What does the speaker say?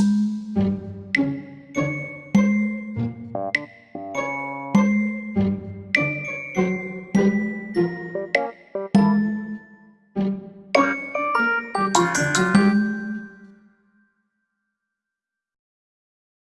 you